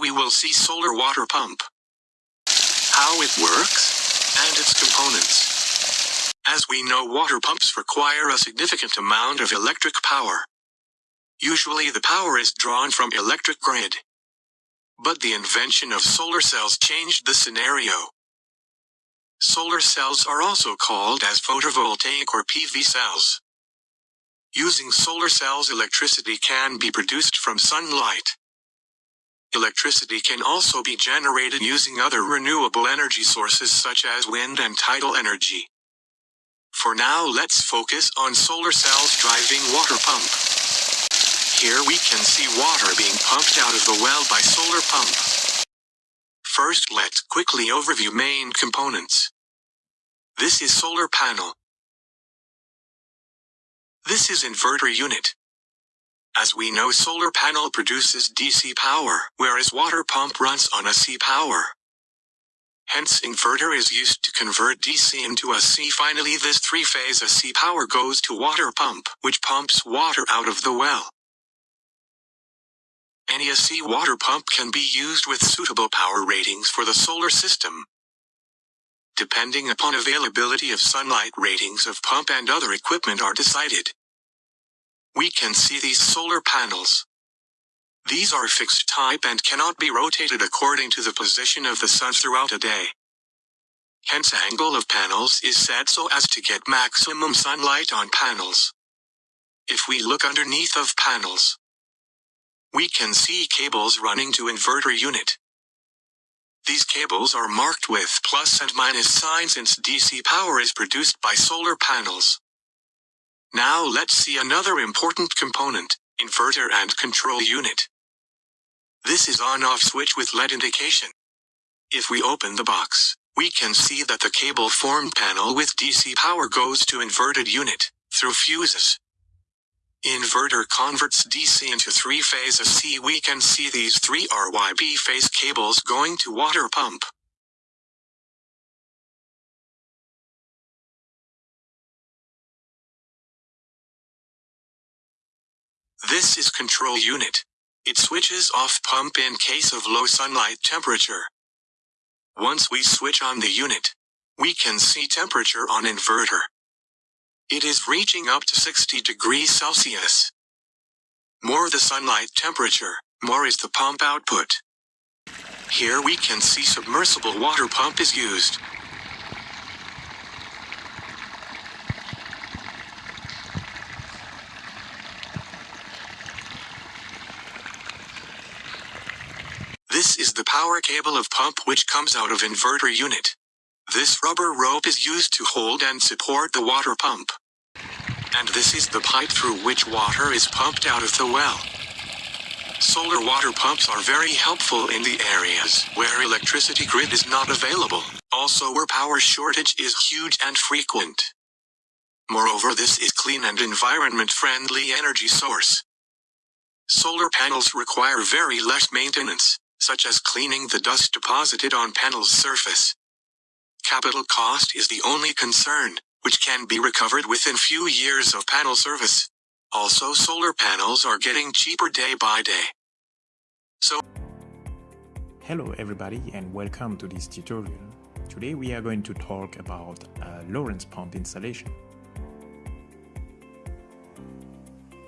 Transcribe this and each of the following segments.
we will see solar water pump. How it works, and its components. As we know water pumps require a significant amount of electric power. Usually the power is drawn from electric grid. But the invention of solar cells changed the scenario. Solar cells are also called as photovoltaic or PV cells. Using solar cells electricity can be produced from sunlight. Electricity can also be generated using other renewable energy sources such as wind and tidal energy. For now let's focus on solar cells driving water pump. Here we can see water being pumped out of the well by solar pump. First let's quickly overview main components. This is solar panel. This is inverter unit. As we know solar panel produces DC power, whereas water pump runs on AC power. Hence inverter is used to convert DC into AC. Finally this three-phase AC power goes to water pump, which pumps water out of the well. Any AC water pump can be used with suitable power ratings for the solar system. Depending upon availability of sunlight ratings of pump and other equipment are decided. We can see these solar panels. These are fixed type and cannot be rotated according to the position of the sun throughout a day. Hence angle of panels is set so as to get maximum sunlight on panels. If we look underneath of panels, we can see cables running to inverter unit. These cables are marked with plus and minus signs since DC power is produced by solar panels. Now let's see another important component, inverter and control unit. This is on-off switch with LED indication. If we open the box, we can see that the cable form panel with DC power goes to inverted unit, through fuses. Inverter converts DC into three-phase AC. We can see these three RYB phase cables going to water pump. This is control unit. It switches off pump in case of low sunlight temperature. Once we switch on the unit, we can see temperature on inverter. It is reaching up to 60 degrees Celsius. More the sunlight temperature, more is the pump output. Here we can see submersible water pump is used. This is the power cable of pump which comes out of inverter unit. This rubber rope is used to hold and support the water pump. And this is the pipe through which water is pumped out of the well. Solar water pumps are very helpful in the areas where electricity grid is not available, also where power shortage is huge and frequent. Moreover this is clean and environment-friendly energy source. Solar panels require very less maintenance such as cleaning the dust deposited on panel's surface. Capital cost is the only concern, which can be recovered within few years of panel service. Also solar panels are getting cheaper day by day. So Hello everybody and welcome to this tutorial. Today we are going to talk about a Lorentz pump installation.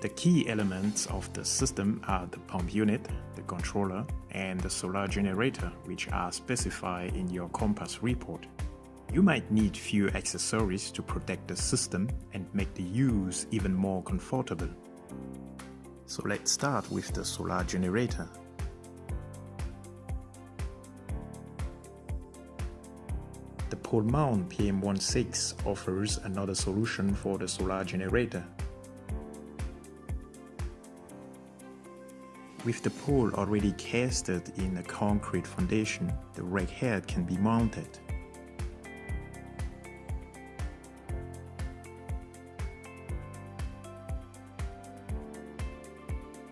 The key elements of the system are the pump unit, the controller, and the solar generator, which are specified in your Compass report. You might need few accessories to protect the system and make the use even more comfortable. So let's start with the solar generator. The pole mount PM16 offers another solution for the solar generator. With the pole already casted in a concrete foundation, the rake head can be mounted.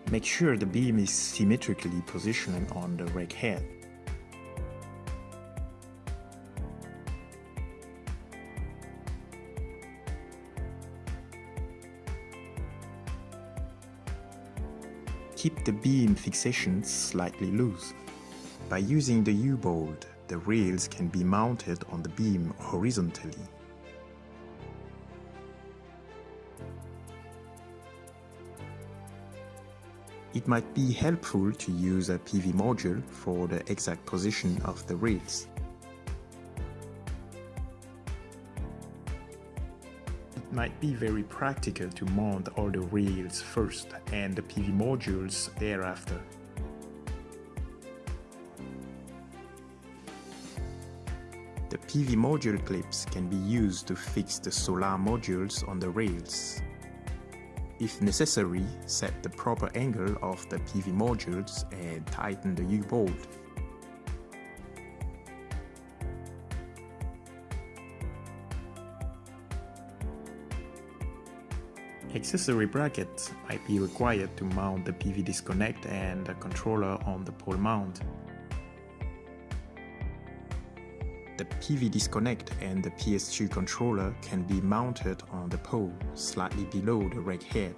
Make sure the beam is symmetrically positioned on the rake head. Keep the beam fixation slightly loose. By using the U-bolt, the rails can be mounted on the beam horizontally. It might be helpful to use a PV module for the exact position of the rails. Might be very practical to mount all the rails first and the PV modules thereafter. The PV module clips can be used to fix the solar modules on the rails. If necessary, set the proper angle of the PV modules and tighten the U-bolt. Accessory brackets might be required to mount the PV disconnect and the controller on the pole mount. The PV disconnect and the PS2 controller can be mounted on the pole slightly below the rack head.